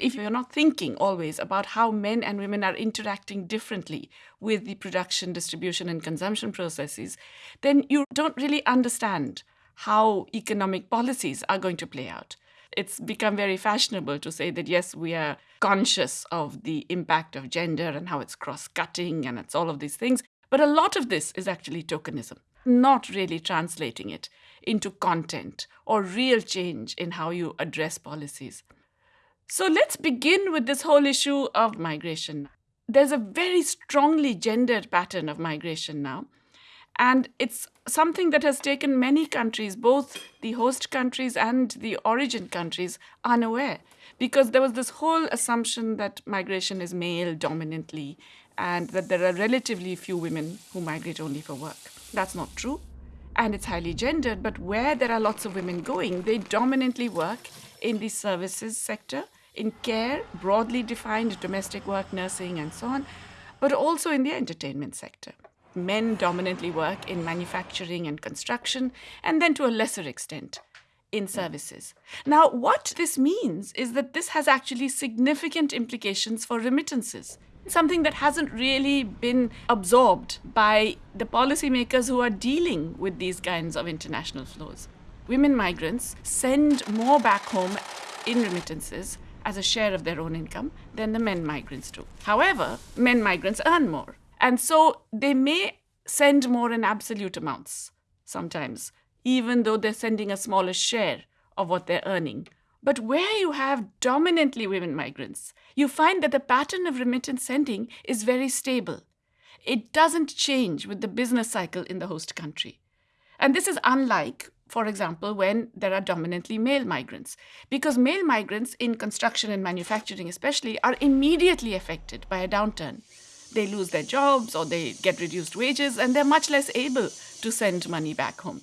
if you're not thinking always about how men and women are interacting differently with the production, distribution, and consumption processes, then you don't really understand how economic policies are going to play out. It's become very fashionable to say that, yes, we are conscious of the impact of gender and how it's cross cutting and it's all of these things. But a lot of this is actually tokenism, not really translating it into content or real change in how you address policies. So let's begin with this whole issue of migration. There's a very strongly gendered pattern of migration now. And it's something that has taken many countries, both the host countries and the origin countries, unaware. Because there was this whole assumption that migration is male dominantly and that there are relatively few women who migrate only for work. That's not true. And it's highly gendered, but where there are lots of women going, they dominantly work in the services sector, in care, broadly defined domestic work, nursing, and so on, but also in the entertainment sector. Men dominantly work in manufacturing and construction, and then to a lesser extent, in services. Now, what this means is that this has actually significant implications for remittances, something that hasn't really been absorbed by the policymakers who are dealing with these kinds of international flows. Women migrants send more back home in remittances as a share of their own income than the men migrants do. However, men migrants earn more. And so they may send more in absolute amounts sometimes, even though they're sending a smaller share of what they're earning. But where you have dominantly women migrants, you find that the pattern of remittance sending is very stable. It doesn't change with the business cycle in the host country. And this is unlike, for example, when there are dominantly male migrants, because male migrants in construction and manufacturing, especially, are immediately affected by a downturn they lose their jobs or they get reduced wages and they're much less able to send money back home.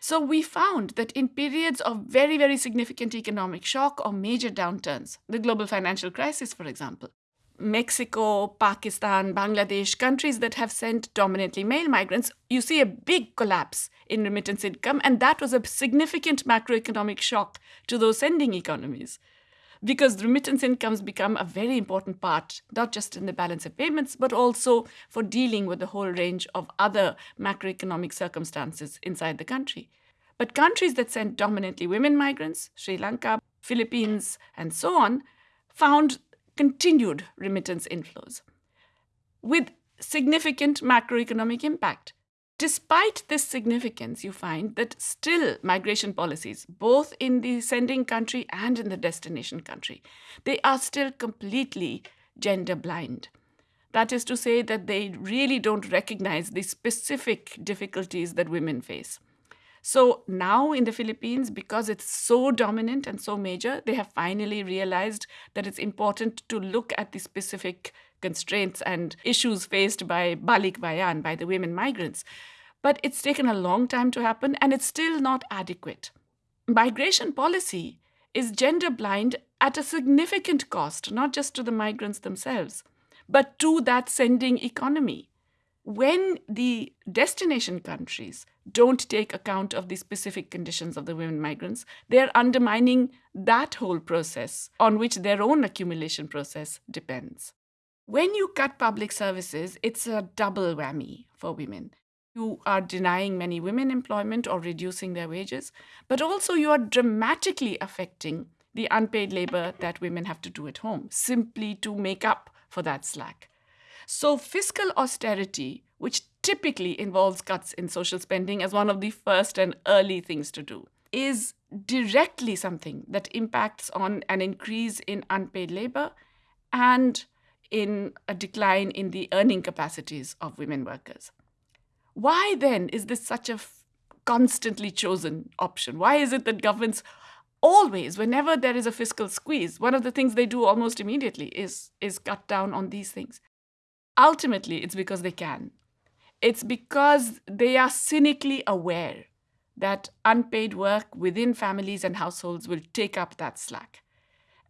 So we found that in periods of very, very significant economic shock or major downturns, the global financial crisis, for example, Mexico, Pakistan, Bangladesh, countries that have sent dominantly male migrants, you see a big collapse in remittance income, and that was a significant macroeconomic shock to those sending economies because remittance incomes become a very important part, not just in the balance of payments, but also for dealing with the whole range of other macroeconomic circumstances inside the country. But countries that sent dominantly women migrants, Sri Lanka, Philippines, and so on, found continued remittance inflows with significant macroeconomic impact. Despite this significance, you find that still migration policies, both in the sending country and in the destination country, they are still completely gender blind. That is to say, that they really don't recognize the specific difficulties that women face. So now in the Philippines, because it's so dominant and so major, they have finally realized that it's important to look at the specific constraints and issues faced by Balik Bayan, by the women migrants. But it's taken a long time to happen and it's still not adequate. Migration policy is gender blind at a significant cost, not just to the migrants themselves, but to that sending economy. When the destination countries don't take account of the specific conditions of the women migrants, they're undermining that whole process on which their own accumulation process depends. When you cut public services, it's a double whammy for women. You are denying many women employment or reducing their wages, but also you are dramatically affecting the unpaid labor that women have to do at home simply to make up for that slack. So, fiscal austerity, which typically involves cuts in social spending as one of the first and early things to do, is directly something that impacts on an increase in unpaid labor and in a decline in the earning capacities of women workers. Why then is this such a constantly chosen option? Why is it that governments always, whenever there is a fiscal squeeze, one of the things they do almost immediately is, is cut down on these things? Ultimately, it's because they can. It's because they are cynically aware that unpaid work within families and households will take up that slack.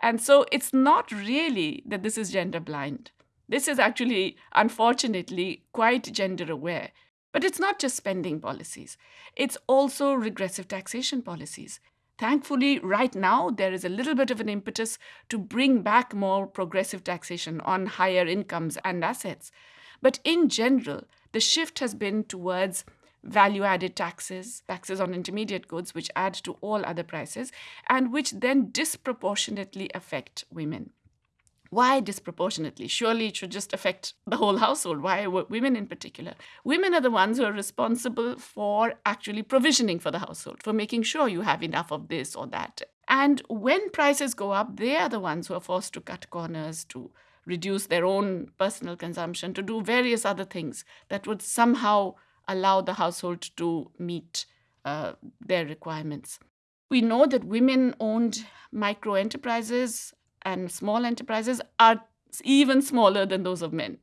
And so it's not really that this is gender blind. This is actually, unfortunately, quite gender aware. But it's not just spending policies, it's also regressive taxation policies. Thankfully, right now, there is a little bit of an impetus to bring back more progressive taxation on higher incomes and assets. But in general, the shift has been towards value added taxes, taxes on intermediate goods, which add to all other prices, and which then disproportionately affect women. Why disproportionately? Surely it should just affect the whole household. Why women in particular? Women are the ones who are responsible for actually provisioning for the household, for making sure you have enough of this or that. And when prices go up, they are the ones who are forced to cut corners, to reduce their own personal consumption, to do various other things that would somehow allow the household to meet uh, their requirements. We know that women owned micro enterprises and small enterprises are even smaller than those of men.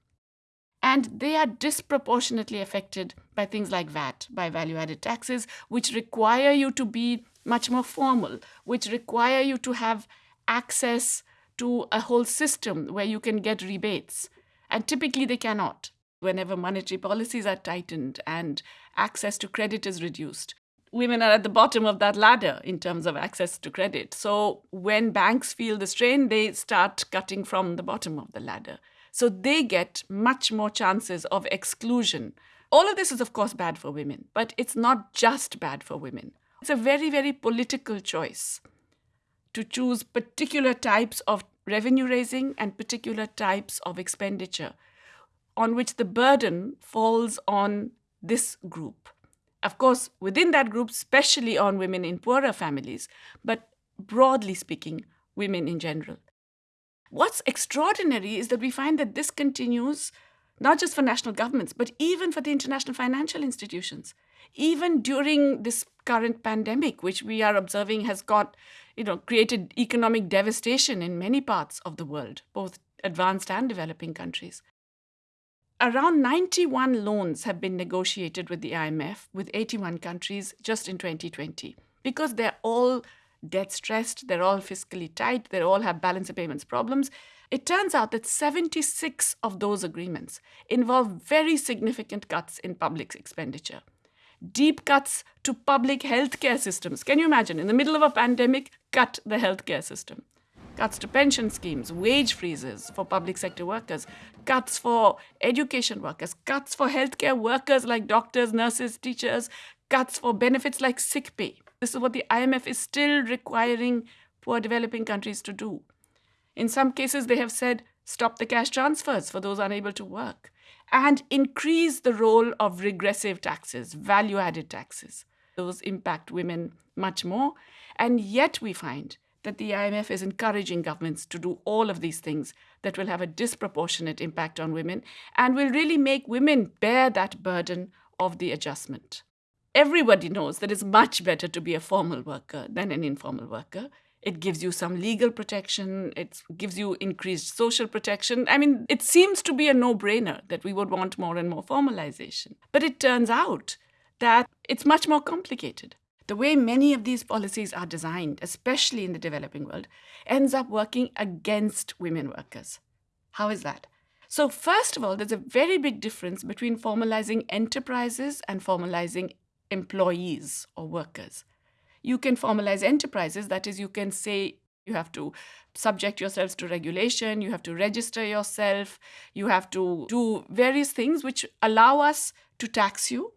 And they are disproportionately affected by things like VAT, by value added taxes, which require you to be much more formal, which require you to have access to a whole system where you can get rebates. And typically they cannot whenever monetary policies are tightened and access to credit is reduced. Women are at the bottom of that ladder in terms of access to credit. So when banks feel the strain, they start cutting from the bottom of the ladder. So they get much more chances of exclusion. All of this is, of course, bad for women, but it's not just bad for women. It's a very, very political choice to choose particular types of revenue raising and particular types of expenditure on which the burden falls on this group. Of course, within that group, especially on women in poorer families, but broadly speaking, women in general. What's extraordinary is that we find that this continues not just for national governments, but even for the international financial institutions. Even during this current pandemic, which we are observing has got, you know, created economic devastation in many parts of the world, both advanced and developing countries. Around 91 loans have been negotiated with the IMF with 81 countries just in 2020 because they're all debt stressed, they're all fiscally tight, they all have balance of payments problems. It turns out that 76 of those agreements involve very significant cuts in public expenditure. Deep cuts to public healthcare systems. Can you imagine? In the middle of a pandemic, cut the healthcare system cuts to pension schemes, wage freezes for public sector workers, cuts for education workers, cuts for healthcare workers like doctors, nurses, teachers, cuts for benefits like sick pay. This is what the IMF is still requiring poor developing countries to do. In some cases, they have said stop the cash transfers for those unable to work and increase the role of regressive taxes, value added taxes. Those impact women much more. And yet, we find that the IMF is encouraging governments to do all of these things that will have a disproportionate impact on women and will really make women bear that burden of the adjustment. Everybody knows that it's much better to be a formal worker than an informal worker. It gives you some legal protection, it gives you increased social protection. I mean, it seems to be a no brainer that we would want more and more formalization. But it turns out that it's much more complicated the way many of these policies are designed, especially in the developing world, ends up working against women workers. How is that? So, first of all, there's a very big difference between formalizing enterprises and formalizing employees or workers. You can formalize enterprises, that is, you can say you have to subject yourselves to regulation, you have to register yourself, you have to do various things which allow us to tax you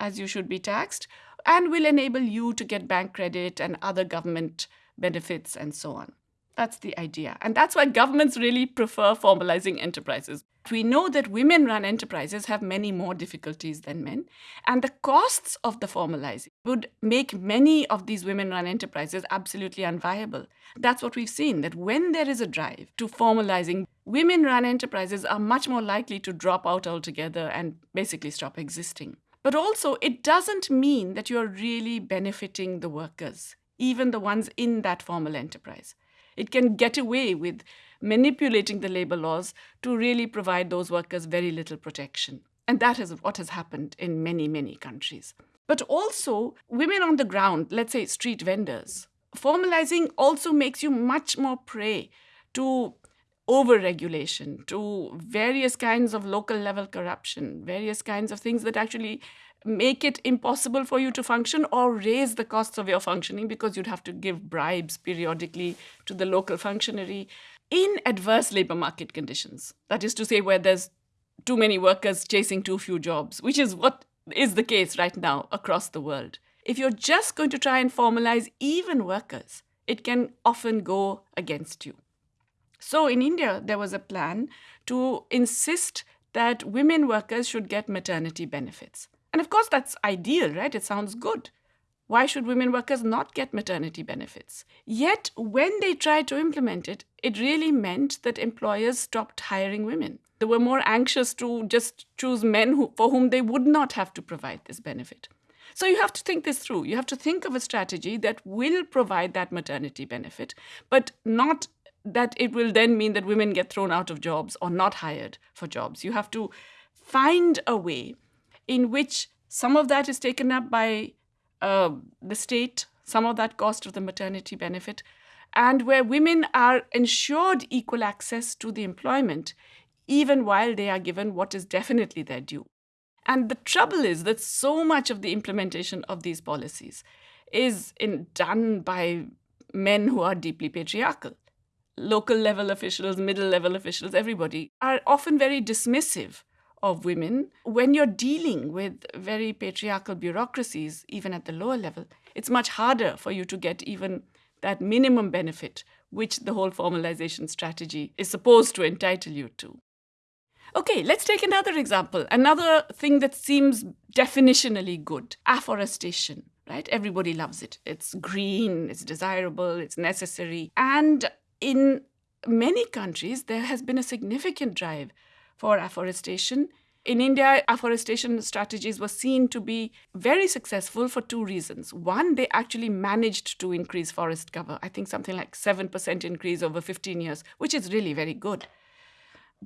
as you should be taxed, and will enable you to get bank credit and other government benefits and so on. That's the idea. And that's why governments really prefer formalizing enterprises. We know that women run enterprises have many more difficulties than men, and the costs of the formalizing would make many of these women run enterprises absolutely unviable. That's what we've seen that when there is a drive to formalizing, women run enterprises are much more likely to drop out altogether and basically stop existing. But also, it doesn't mean that you're really benefiting the workers, even the ones in that formal enterprise. It can get away with manipulating the labor laws to really provide those workers very little protection. And that is what has happened in many, many countries. But also, women on the ground, let's say street vendors, formalizing also makes you much more prey to over-regulation to various kinds of local level corruption, various kinds of things that actually make it impossible for you to function or raise the costs of your functioning because you'd have to give bribes periodically to the local functionary in adverse labor market conditions. That is to say, where there's too many workers chasing too few jobs, which is what is the case right now across the world. If you're just going to try and formalize even workers, it can often go against you. So in India, there was a plan to insist that women workers should get maternity benefits. And of course, that's ideal, right? It sounds good. Why should women workers not get maternity benefits? Yet, when they tried to implement it, it really meant that employers stopped hiring women. They were more anxious to just choose men who, for whom they would not have to provide this benefit. So you have to think this through. You have to think of a strategy that will provide that maternity benefit, but not that it will then mean that women get thrown out of jobs or not hired for jobs. You have to find a way in which some of that is taken up by uh, the state, some of that cost of the maternity benefit, and where women are ensured equal access to the employment even while they are given what is definitely their due. And the trouble is that so much of the implementation of these policies is in, done by men who are deeply patriarchal. Local level officials, middle level officials, everybody are often very dismissive of women. When you're dealing with very patriarchal bureaucracies, even at the lower level, it's much harder for you to get even that minimum benefit which the whole formalization strategy is supposed to entitle you to. Okay, let's take another example. Another thing that seems definitionally good afforestation, right? Everybody loves it. It's green, it's desirable, it's necessary. And in many countries, there has been a significant drive for afforestation. In India, afforestation strategies were seen to be very successful for two reasons. One, they actually managed to increase forest cover. I think something like 7% increase over 15 years, which is really very good.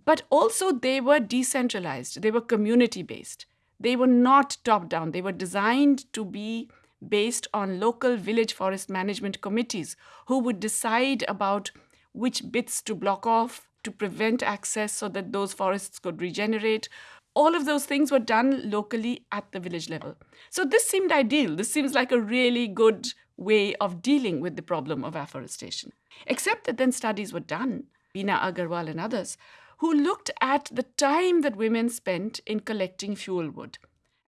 But also, they were decentralized, they were community based. They were not top down. They were designed to be based on local village forest management committees who would decide about which bits to block off to prevent access so that those forests could regenerate. All of those things were done locally at the village level. So this seemed ideal. This seems like a really good way of dealing with the problem of afforestation. Except that then studies were done, Bina Agarwal and others, who looked at the time that women spent in collecting fuel wood.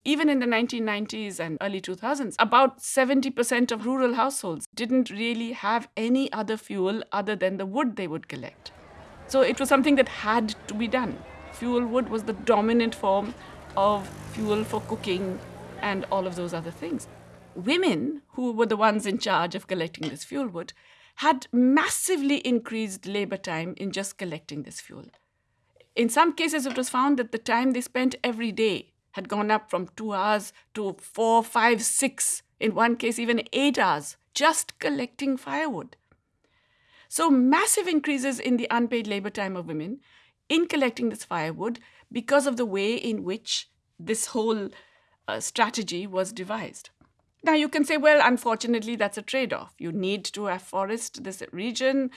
Even in the 1990s and early 2000s, about 70% of rural households didn't really have any other fuel other than the wood they would collect. So it was something that had to be done. Fuel wood was the dominant form of fuel for cooking and all of those other things. Women, who were the ones in charge of collecting this fuel wood, had massively increased labor time in just collecting this fuel. In some cases, it was found that the time they spent every day had gone up from two hours to four, five, six, in one case, even eight hours, just collecting firewood. So, massive increases in the unpaid labor time of women in collecting this firewood because of the way in which this whole uh, strategy was devised. Now, you can say, well, unfortunately, that's a trade off. You need to afforest this region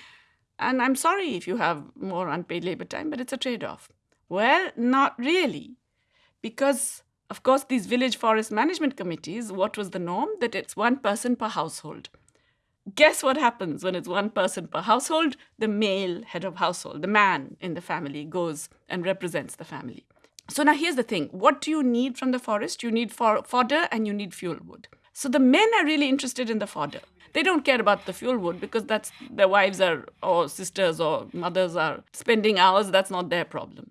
and I'm sorry if you have more unpaid labor time, but it's a trade off. Well, not really. Because, of course, these village forest management committees, what was the norm? That it's one person per household. Guess what happens when it's one person per household? The male head of household, the man in the family, goes and represents the family. So now here's the thing what do you need from the forest? You need for- fodder and you need fuel wood. So the men are really interested in the fodder. They don't care about the fuel wood because that's their wives are or sisters or mothers are spending hours. That's not their problem.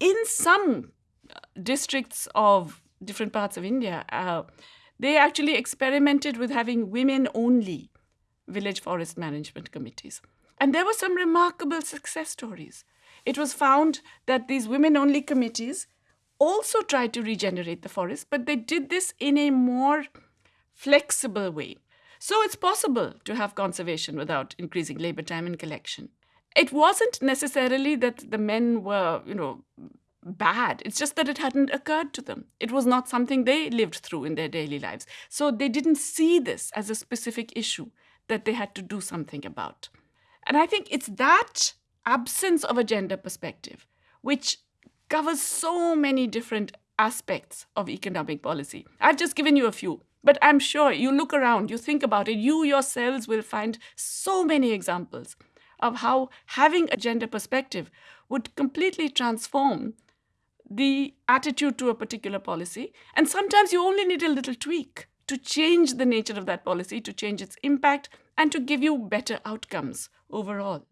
In some districts of different parts of India, uh, they actually experimented with having women only village forest management committees. And there were some remarkable success stories. It was found that these women only committees also tried to regenerate the forest, but they did this in a more flexible way. So it's possible to have conservation without increasing labor time and collection. It wasn't necessarily that the men were, you know, bad. It's just that it hadn't occurred to them. It was not something they lived through in their daily lives. So they didn't see this as a specific issue that they had to do something about. And I think it's that absence of a gender perspective, which covers so many different aspects of economic policy. I've just given you a few, but I'm sure you look around, you think about it, you yourselves will find so many examples of how having a gender perspective would completely transform the attitude to a particular policy. And sometimes you only need a little tweak to change the nature of that policy, to change its impact, and to give you better outcomes overall.